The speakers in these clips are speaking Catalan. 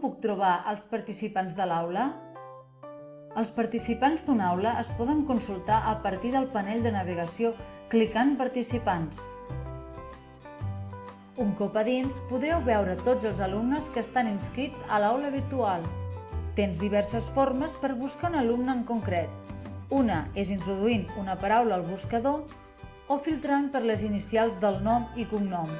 puc trobar els participants de l'aula? Els participants d'una aula es poden consultar a partir del panell de navegació clicant Participants. Un cop a dins, podreu veure tots els alumnes que estan inscrits a l'aula virtual. Tens diverses formes per buscar un alumne en concret. Una és introduint una paraula al buscador o filtrant per les inicials del nom i cognom.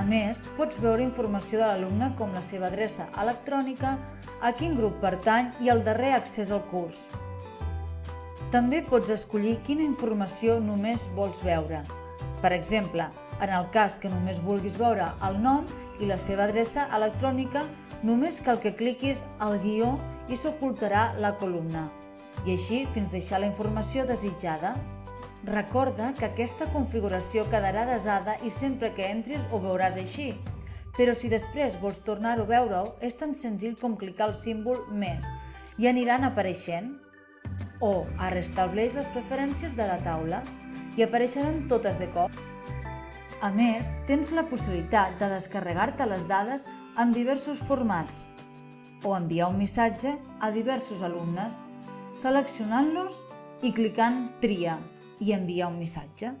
A més, pots veure informació de l'alumne com la seva adreça electrònica, a quin grup pertany i el darrer accés al curs. També pots escollir quina informació només vols veure. Per exemple, en el cas que només vulguis veure el nom i la seva adreça electrònica, només cal que cliquis al guió i s'ocultarà la columna, i així fins deixar la informació desitjada. Recorda que aquesta configuració quedarà desada i sempre que entris ho veuràs així. Però si després vols tornar-ho a veure-ho, és tan senzill com clicar el símbol Més i aniran apareixent. O restableix les preferències de la taula i apareixeran totes de cop. A més, tens la possibilitat de descarregar-te les dades en diversos formats o enviar un missatge a diversos alumnes, seleccionant-los i clicant Tria i enviar un missatge.